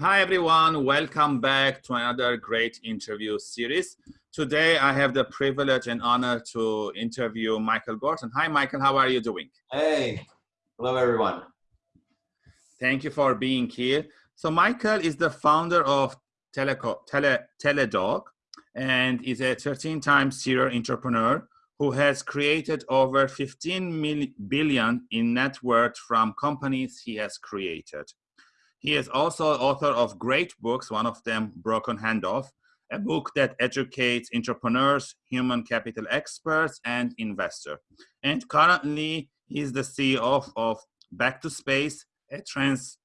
Hi everyone, welcome back to another great interview series. Today I have the privilege and honor to interview Michael Gorton. Hi Michael, how are you doing? Hey, hello everyone. Thank you for being here. So Michael is the founder of Teleco, Tele, Teladoc and is a 13 time serial entrepreneur who has created over 15 billion in net worth from companies he has created. He is also author of great books, one of them, Broken Handoff, a book that educates entrepreneurs, human capital experts, and investors. And currently, he's the CEO of Back to Space, a trans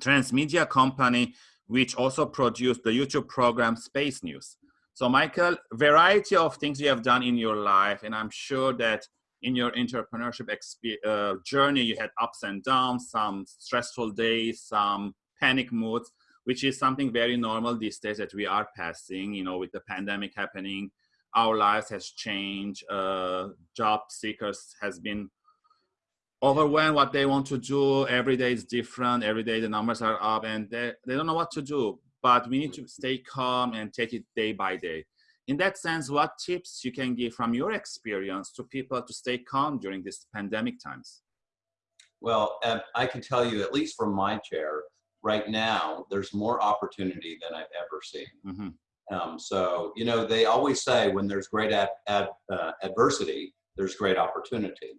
transmedia company which also produced the YouTube program Space News. So Michael, variety of things you have done in your life, and I'm sure that in your entrepreneurship uh, journey, you had ups and downs, some stressful days, some panic moods, which is something very normal these days that we are passing, you know, with the pandemic happening, our lives has changed, uh, job seekers has been overwhelmed what they want to do. Every day is different. Every day the numbers are up and they, they don't know what to do, but we need to stay calm and take it day by day in that sense, what tips you can give from your experience to people to stay calm during these pandemic times? Well, um, I can tell you, at least from my chair, right now, there's more opportunity than I've ever seen. Mm -hmm. um, so, you know, they always say when there's great ad, ad, uh, adversity, there's great opportunity.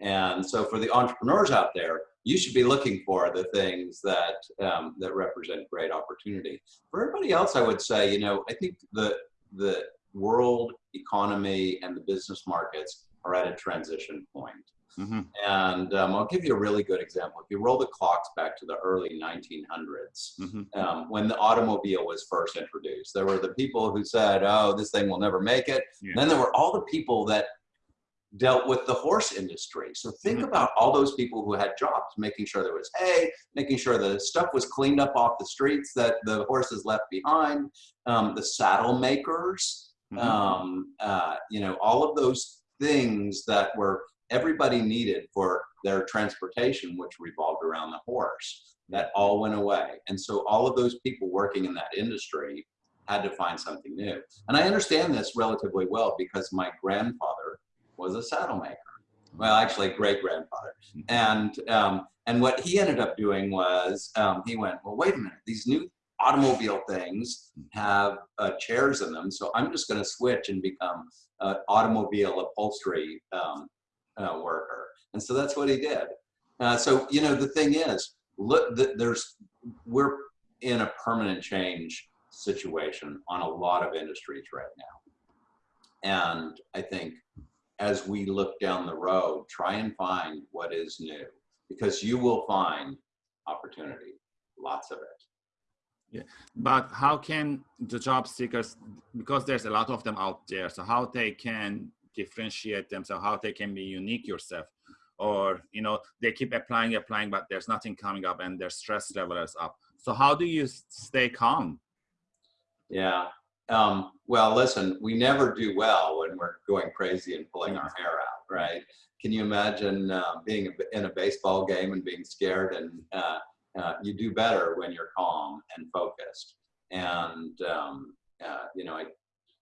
And so for the entrepreneurs out there, you should be looking for the things that um, that represent great opportunity. For everybody else, I would say, you know, I think the the world economy and the business markets are at a transition point. Mm -hmm. And um, I'll give you a really good example. If you roll the clocks back to the early 1900s, mm -hmm. um, when the automobile was first introduced, there were the people who said, oh, this thing will never make it. Yeah. Then there were all the people that dealt with the horse industry. So think mm -hmm. about all those people who had jobs, making sure there was hay, making sure the stuff was cleaned up off the streets that the horses left behind, um, the saddle makers, mm -hmm. um, uh, you know, all of those things that were everybody needed for their transportation, which revolved around the horse, that all went away. And so all of those people working in that industry had to find something new. And I understand this relatively well because my grandfather was a saddle maker. Well, actually, great grandfather. And um, and what he ended up doing was um, he went, well, wait a minute, these new automobile things have uh, chairs in them, so I'm just going to switch and become an automobile upholstery um, uh, worker. And so that's what he did. Uh, so you know, the thing is, look, there's we're in a permanent change situation on a lot of industries right now. And I think as we look down the road, try and find what is new because you will find opportunity, lots of it. Yeah, but how can the job seekers, because there's a lot of them out there, so how they can differentiate themselves, how they can be unique yourself, or you know they keep applying, applying, but there's nothing coming up, and their stress level is up. So how do you stay calm? Yeah, um, well, listen, we never do well when we're going crazy and pulling our hair out, right? Can you imagine uh, being in a baseball game and being scared? And uh, uh, you do better when you're calm and focused. And, um, uh, you know, I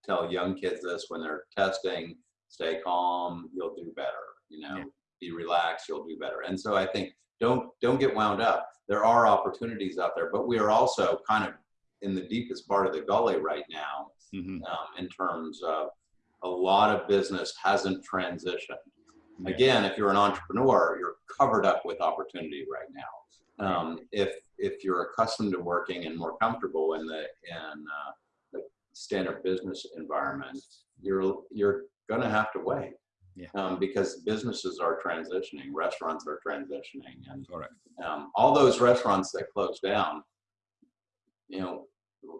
tell young kids this when they're testing, stay calm, you'll do better, you know, yeah. be relaxed, you'll do better. And so I think don't, don't get wound up. There are opportunities out there, but we are also kind of in the deepest part of the gully right now mm-hmm. um, in terms of a lot of business hasn't transitioned. Yeah. Again, if you're an entrepreneur, you're covered up with opportunity right now. Um, if if you're accustomed to working and more comfortable in the in uh, the standard business environment, you're you're going to have to wait. Yeah. Um, because businesses are transitioning, restaurants are transitioning, and um, all those restaurants that closed down, you know,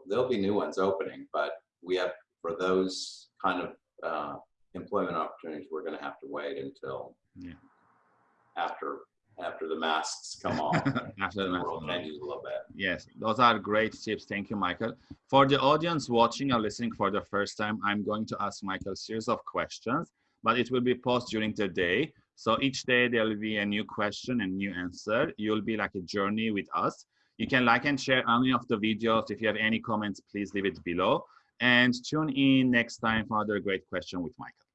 there'll be new ones opening, but we have for those kind of uh, employment opportunities, we're going to have to wait until yeah. after after the masks come off. after the, world changes a little bit. Yes, those are great tips. Thank you, Michael. For the audience watching or listening for the first time, I'm going to ask Michael a series of questions, but it will be posted during the day. So each day there will be a new question and new answer. You'll be like a journey with us You can like and share any of the videos. If you have any comments, please leave it below. And tune in next time for another great question with Michael.